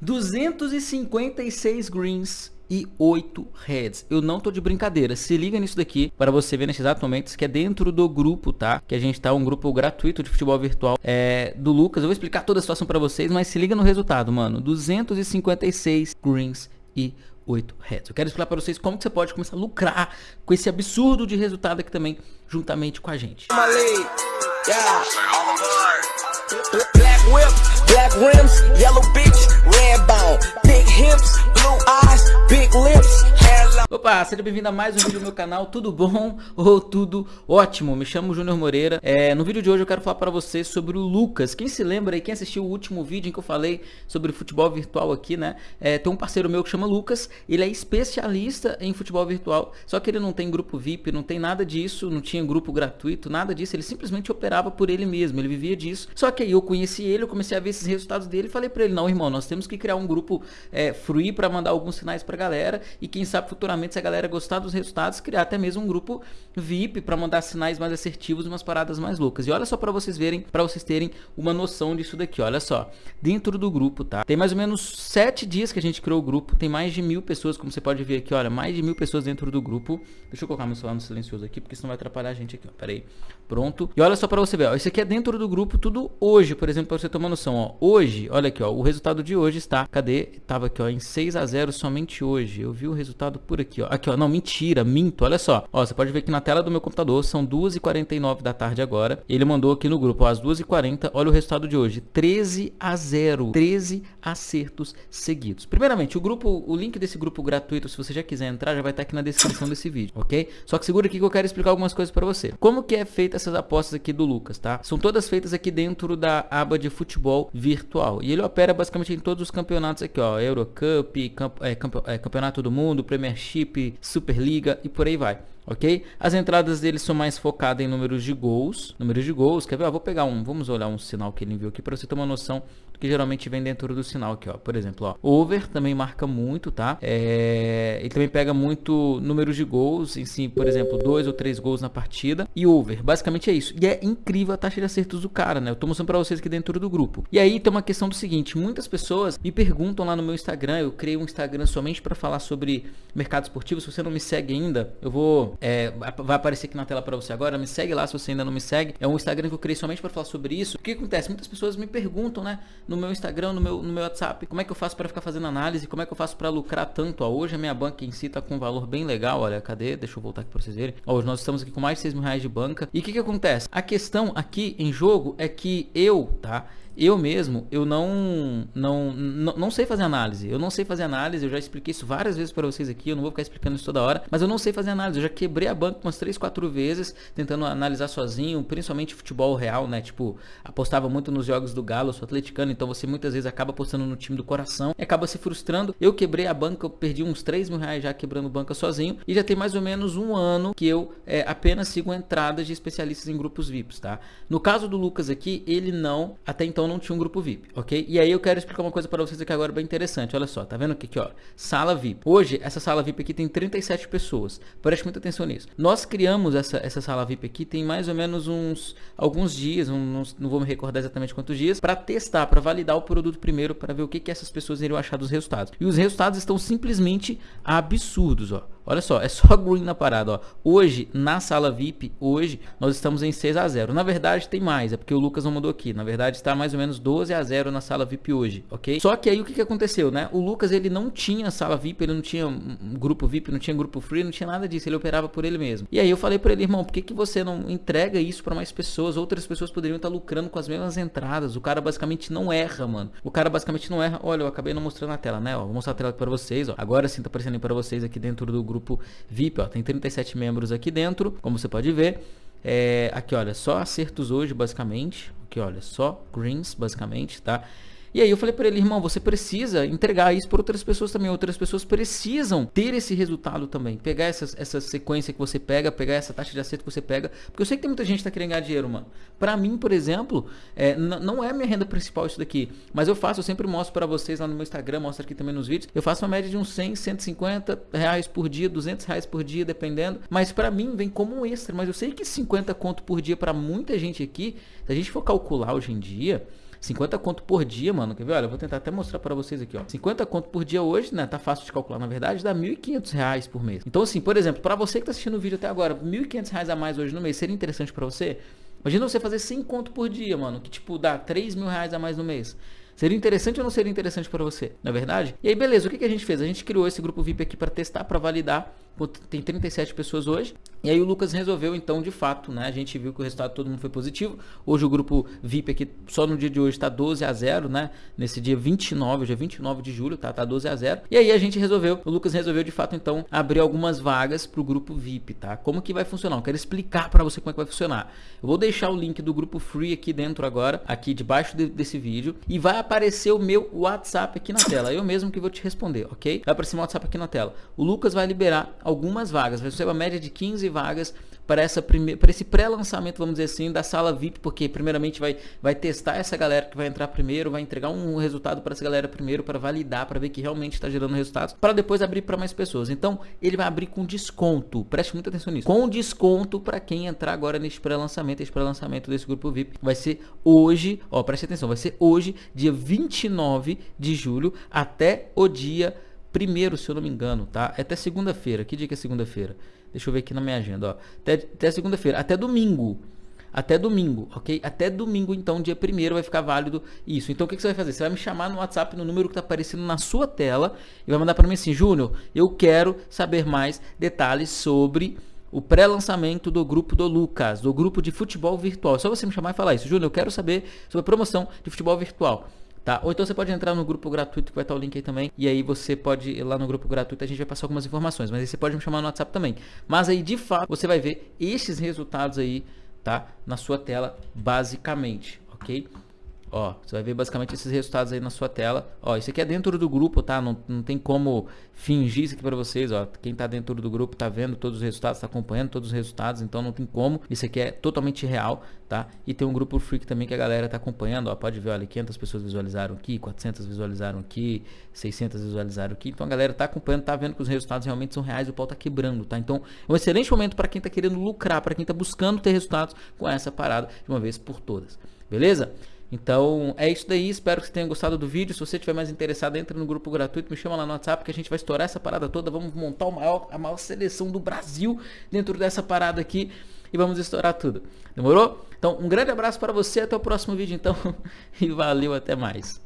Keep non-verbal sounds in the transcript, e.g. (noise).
256 greens e 8 heads. Eu não tô de brincadeira. Se liga nisso daqui para você ver nesse exato momento que é dentro do grupo, tá? Que a gente tá um grupo gratuito de futebol virtual é, do Lucas. Eu vou explicar toda a situação para vocês, mas se liga no resultado, mano. 256 greens e 8 heads. Eu quero explicar para vocês como que você pode começar a lucrar com esse absurdo de resultado aqui também, juntamente com a gente. Black whip, black rims, yellow Opa, seja bem-vindo a mais um vídeo do meu canal, tudo bom? (laughs) Ou tudo ótimo? Me chamo Júnior Moreira, é, no vídeo de hoje eu quero falar para vocês sobre o Lucas, quem se lembra aí, quem assistiu o último vídeo em que eu falei sobre futebol virtual aqui, né, é, tem um parceiro meu que chama Lucas, ele é especialista em futebol virtual, só que ele não tem grupo VIP, não tem nada disso, não tinha grupo gratuito, nada disso, ele simplesmente operava por ele mesmo, ele vivia disso, só que aí eu conheci ele, eu comecei a ver esses resultados dele e falei para ele, não irmão, nós temos que criar um grupo é, free para mandar alguns sinais pra galera e quem sabe futuramente a galera gostar dos resultados, criar até mesmo um grupo VIP para mandar sinais mais assertivos, umas paradas mais loucas. E olha só para vocês verem, para vocês terem uma noção disso daqui. Olha só, dentro do grupo, tá? Tem mais ou menos sete dias que a gente criou o grupo, tem mais de mil pessoas, como você pode ver aqui, olha, mais de mil pessoas dentro do grupo. Deixa eu colocar meu celular no silencioso aqui, porque senão vai atrapalhar a gente aqui, ó. Pera aí. Pronto. E olha só para você ver, ó, isso aqui é dentro do grupo, tudo hoje, por exemplo, para você tomar noção, ó. Hoje, olha aqui, ó, o resultado de hoje está, cadê? Tava aqui, ó, em 6 a 0 somente hoje. Eu vi o resultado por aqui, ó. Aqui, ó, não, mentira, minto, olha só. Ó, você pode ver que na tela do meu computador são 2h49 da tarde agora. Ele mandou aqui no grupo, ó, às 2h40, olha o resultado de hoje, 13 a 0, 13 acertos seguidos. Primeiramente, o grupo, o link desse grupo gratuito, se você já quiser entrar, já vai estar aqui na descrição desse vídeo, ok? Só que segura aqui que eu quero explicar algumas coisas para você. Como que é feita essas apostas aqui do Lucas, tá? São todas feitas aqui dentro da aba de futebol virtual. E ele opera basicamente em todos os campeonatos aqui, ó, Eurocup, camp, é, é, Campeonato do Mundo, Premiership, Superliga e por aí vai ok? As entradas dele são mais focadas em números de gols, números de gols, quer ver? Ó, vou pegar um, vamos olhar um sinal que ele enviou aqui para você ter uma noção do que geralmente vem dentro do sinal aqui, ó. Por exemplo, ó, over também marca muito, tá? É, ele também pega muito números de gols, em si, por exemplo, dois ou três gols na partida e over, basicamente é isso. E é incrível a taxa de acertos do cara, né? Eu tô mostrando para vocês aqui dentro do grupo. E aí tem uma questão do seguinte, muitas pessoas me perguntam lá no meu Instagram, eu criei um Instagram somente para falar sobre mercado esportivo, se você não me segue ainda, eu vou é, vai aparecer aqui na tela para você agora. Me segue lá se você ainda não me segue. É um Instagram que eu criei somente para falar sobre isso. O que acontece? Muitas pessoas me perguntam, né, no meu Instagram, no meu, no meu WhatsApp, como é que eu faço para ficar fazendo análise? Como é que eu faço para lucrar tanto? Ó, hoje a minha banca em si tá com um valor bem legal. Olha, cadê? Deixa eu voltar aqui para vocês verem. Ó, hoje nós estamos aqui com mais de 6 mil reais de banca. E o que que acontece? A questão aqui em jogo é que eu, tá? Eu mesmo, eu não, não, não, não sei fazer análise. Eu não sei fazer análise, eu já expliquei isso várias vezes para vocês aqui, eu não vou ficar explicando isso toda hora, mas eu não sei fazer análise. Eu já quebrei a banca umas 3, 4 vezes tentando analisar sozinho, principalmente futebol real, né? Tipo, apostava muito nos jogos do Galo, sou atleticano, então você muitas vezes acaba apostando no time do coração e acaba se frustrando. Eu quebrei a banca, eu perdi uns 3 mil reais já quebrando banca sozinho e já tem mais ou menos um ano que eu é, apenas sigo entradas de especialistas em grupos VIPs, tá? No caso do Lucas aqui, ele não, até então não tinha um grupo VIP, ok? E aí eu quero explicar uma coisa para vocês aqui agora bem interessante. Olha só, tá vendo aqui, aqui, ó? Sala VIP. Hoje, essa sala VIP aqui tem 37 pessoas. Preste muita atenção nisso. Nós criamos essa, essa sala VIP aqui tem mais ou menos uns alguns dias, uns, não vou me recordar exatamente quantos dias, para testar, para validar o produto primeiro, para ver o que, que essas pessoas iriam achar dos resultados. E os resultados estão simplesmente absurdos, ó. Olha só, é só (laughs) green na parada, ó. Hoje, na sala VIP, hoje, nós estamos em 6 a 0 Na verdade, tem mais, é porque o Lucas não mandou aqui. Na verdade, está mais ou menos 12 a 0 na sala VIP hoje, ok? Só que aí, o que, que aconteceu, né? O Lucas, ele não tinha sala VIP, ele não tinha grupo VIP, não tinha grupo free, não tinha nada disso. Ele operava por ele mesmo. E aí, eu falei para ele, irmão, por que, que você não entrega isso para mais pessoas? Outras pessoas poderiam estar lucrando com as mesmas entradas. O cara, basicamente, não erra, mano. O cara, basicamente, não erra. Olha, eu acabei não mostrando na tela, né? Ó, vou mostrar a tela para vocês, ó. Agora sim tá aparecendo para vocês aqui dentro do grupo grupo VIP, ó, tem 37 membros aqui dentro, como você pode ver. É, aqui, olha, só acertos hoje, basicamente. Aqui, olha, só greens, basicamente, tá? E aí eu falei para ele, irmão, você precisa entregar isso para outras pessoas também. Outras pessoas precisam ter esse resultado também. Pegar essa, essa sequência que você pega, pegar essa taxa de acerto que você pega. Porque eu sei que tem muita gente que tá querendo ganhar dinheiro, mano. Para mim, por exemplo, é, não é minha renda principal isso daqui. Mas eu faço, eu sempre mostro para vocês lá no meu Instagram, mostro aqui também nos vídeos. Eu faço uma média de uns 100, 150 reais por dia, 200 reais por dia, dependendo. Mas para mim vem como um extra. Mas eu sei que 50 conto por dia para muita gente aqui, se a gente for calcular hoje em dia 50 conto por dia, mano. Quer ver? Olha, eu vou tentar até mostrar para vocês aqui, ó. 50 conto por dia hoje, né? Tá fácil de calcular, na verdade, dá 1.500 reais por mês. Então, assim, por exemplo, para você que tá assistindo o vídeo até agora, 1.500 reais a mais hoje no mês, seria interessante para você? Imagina você fazer 100 conto por dia, mano, que tipo dá 3 mil reais a mais no mês. Seria interessante ou não seria interessante para você? Na é verdade? E aí, beleza, o que, que a gente fez? A gente criou esse grupo VIP aqui para testar, para validar. Tem 37 pessoas hoje. E aí o Lucas resolveu, então, de fato, né? A gente viu que o resultado todo mundo foi positivo. Hoje o grupo VIP aqui, só no dia de hoje, está 12 a 0, né? Nesse dia 29, hoje é 29 de julho, tá? Tá 12 a 0. E aí a gente resolveu, o Lucas resolveu, de fato, então, abrir algumas vagas para o grupo VIP, tá? Como que vai funcionar? Eu quero explicar para você como é que vai funcionar. Eu vou deixar o link do grupo Free aqui dentro agora, aqui debaixo de, desse vídeo. E vai aparecer o meu WhatsApp aqui na tela. Eu mesmo que vou te responder, ok? Vai aparecer o WhatsApp aqui na tela. O Lucas vai liberar algumas vagas. Vai ser uma média de 15 vagas para, essa prime... para esse pré-lançamento, vamos dizer assim, da sala VIP, porque primeiramente vai, vai testar essa galera que vai entrar primeiro, vai entregar um resultado para essa galera primeiro, para validar, para ver que realmente está gerando resultados, para depois abrir para mais pessoas. Então, ele vai abrir com desconto, preste muita atenção nisso, com desconto para quem entrar agora neste pré-lançamento, esse pré-lançamento desse grupo VIP, vai ser hoje, ó, preste atenção, vai ser hoje, dia 29 de julho, até o dia primeiro, se eu não me engano, tá? É até segunda-feira. Que dia que é segunda-feira? Deixa eu ver aqui na minha agenda, ó. Até, até segunda-feira, até domingo. Até domingo, ok? Até domingo, então, dia primeiro vai ficar válido isso. Então, o que, que, você vai fazer? Você vai me chamar no WhatsApp no número que está aparecendo na sua tela e vai mandar para mim assim, Júnior, eu quero saber mais detalhes sobre o pré-lançamento do grupo do Lucas, do grupo de futebol virtual. É só você me chamar e falar isso. Júnior, eu quero saber sobre a promoção de futebol virtual. Tá? Ou então você pode entrar no grupo gratuito, que vai estar o link aí também. E aí você pode ir lá no grupo gratuito, a gente vai passar algumas informações. Mas aí você pode me chamar no WhatsApp também. Mas aí, de fato, você vai ver esses resultados aí, tá? Na sua tela, basicamente, ok? Ó, você vai ver basicamente esses resultados aí na sua tela. Ó, isso aqui é dentro do grupo, tá? Não, não tem como fingir isso aqui para vocês, ó. Quem tá dentro do grupo tá vendo todos os resultados, tá acompanhando todos os resultados, então não tem como. Isso aqui é totalmente real, tá? E tem um grupo freak também que a galera tá acompanhando, ó. Pode ver, olha, 500 pessoas visualizaram aqui, 400 visualizaram aqui, 600 visualizaram aqui. Então a galera tá acompanhando, tá vendo que os resultados realmente são reais, o pau tá quebrando, tá? Então é um excelente momento para quem tá querendo lucrar, para quem tá buscando ter resultados com essa parada de uma vez por todas. Beleza? Então é isso daí, espero que você tenha gostado do vídeo. Se você estiver mais interessado, entre no grupo gratuito, me chama lá no WhatsApp que a gente vai estourar essa parada toda. Vamos montar maior, a maior seleção do Brasil dentro dessa parada aqui e vamos estourar tudo. Demorou? Então um grande abraço para você, até o próximo vídeo então (laughs) e valeu, até mais.